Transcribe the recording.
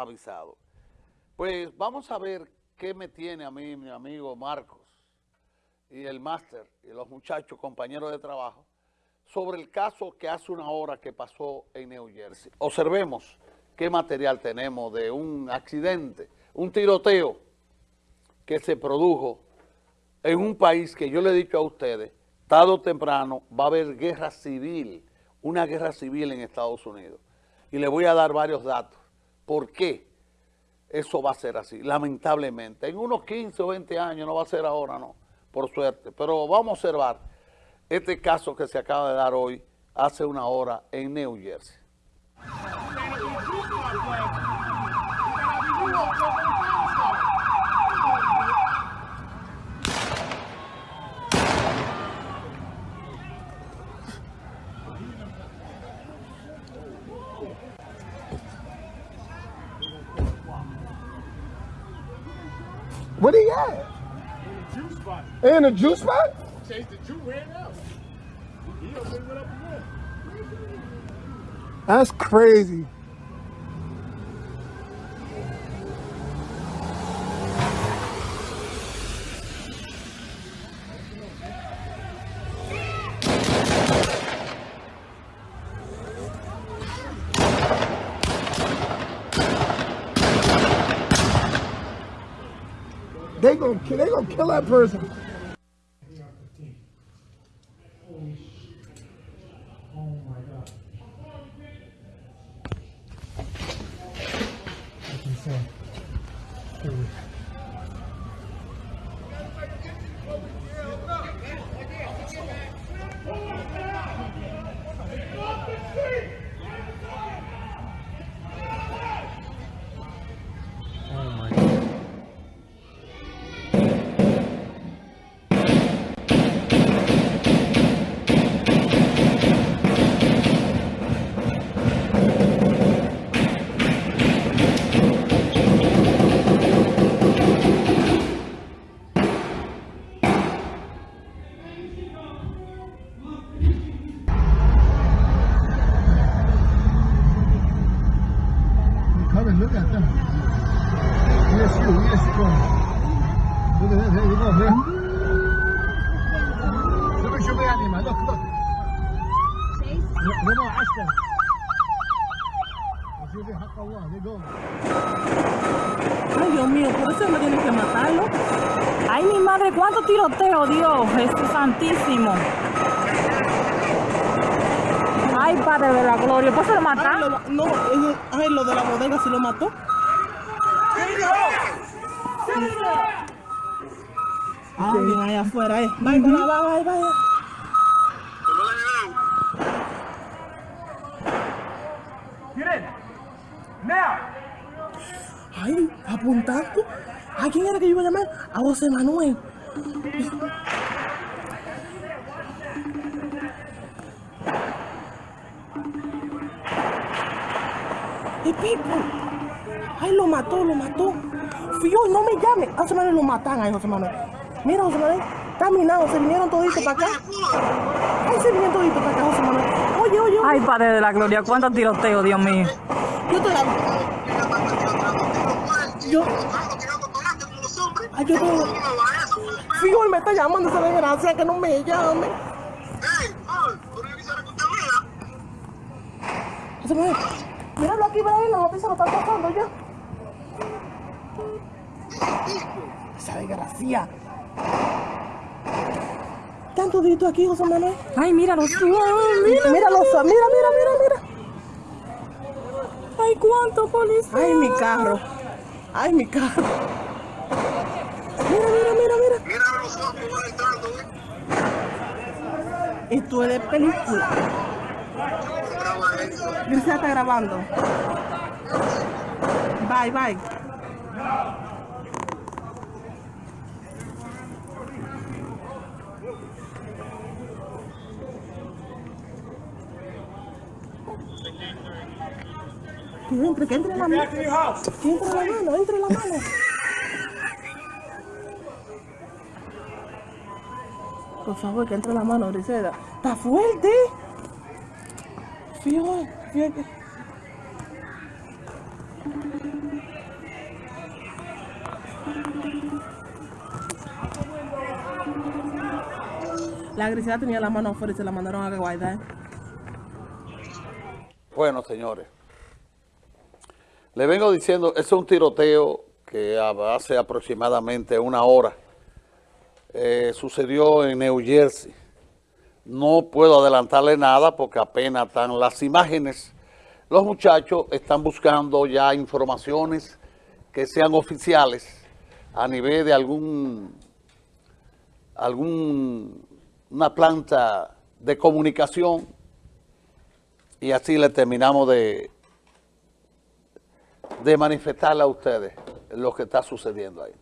avisado. Pues vamos a ver qué me tiene a mí mi amigo Marcos y el máster y los muchachos, compañeros de trabajo, sobre el caso que hace una hora que pasó en New Jersey. Observemos qué material tenemos de un accidente, un tiroteo que se produjo en un país que yo le he dicho a ustedes, tarde o temprano va a haber guerra civil, una guerra civil en Estados Unidos. Y le voy a dar varios datos. ¿Por qué eso va a ser así? Lamentablemente. En unos 15 o 20 años, no va a ser ahora, no, por suerte. Pero vamos a observar este caso que se acaba de dar hoy, hace una hora, en New Jersey. What he at? juice spot. In a juice spot? Chase the juice, ran out. He up again. That's crazy. They gonna they gonna kill that person. No, no, no. Ay, Dios mío, por eso me tienen que matarlo. Ay, mi madre, cuánto tiroteo, Dios, Jesús Santísimo. Ay, Padre de la Gloria, ¿pues se lo Ay, mataron? lo, no, ay, lo de la bodega sí lo mató. Ay, bien, allá afuera, eh. Vaya, vaya, vaya, vaya. Ay, apuntando. ¿A quién era que yo iba a llamar? A José Manuel. ¡El Pipo! ¡Ay, lo mató, lo mató! Fui yo, no me llame. A José Manuel lo matan ahí, José Manuel. Mira, José Manuel, está minado, se vinieron toditos para acá. Ay, se vinieron toditos para acá, José Manuel. Oye, oye, oye. Ay, Padre de la Gloria, cuánto tiroteo, Dios mío. Yo te la... Yo... Ay, yo te... Fijo, él me está llamando esa desgracia que no me llame. José Manuel, míralo aquí, ven, la noticia lo está pasando ya. Esa desgracia. Tanto dito aquí, José Manuel. Ay, míralo, tú, mira. Míralo, mira, mira, mira, mira. Ay, cuánto policía. Ay, mi carro. Ay, mi carro. Mira, mira, mira, mira. Mira los ojos van entrando, ¿eh? Esto es de película. Griselda está grabando. Bye, bye. Que entre, que entre la mano. Que entre la mano, entre la mano. Por favor, que entre la mano, Griselda. Está fuerte. La Grisela tenía la mano afuera y se la mandaron a guardar. Bueno, señores. Le vengo diciendo, es un tiroteo que hace aproximadamente una hora eh, sucedió en New Jersey. No puedo adelantarle nada porque apenas están las imágenes. Los muchachos están buscando ya informaciones que sean oficiales a nivel de algún, planta de comunicación y así le terminamos de, de manifestarle a ustedes lo que está sucediendo ahí.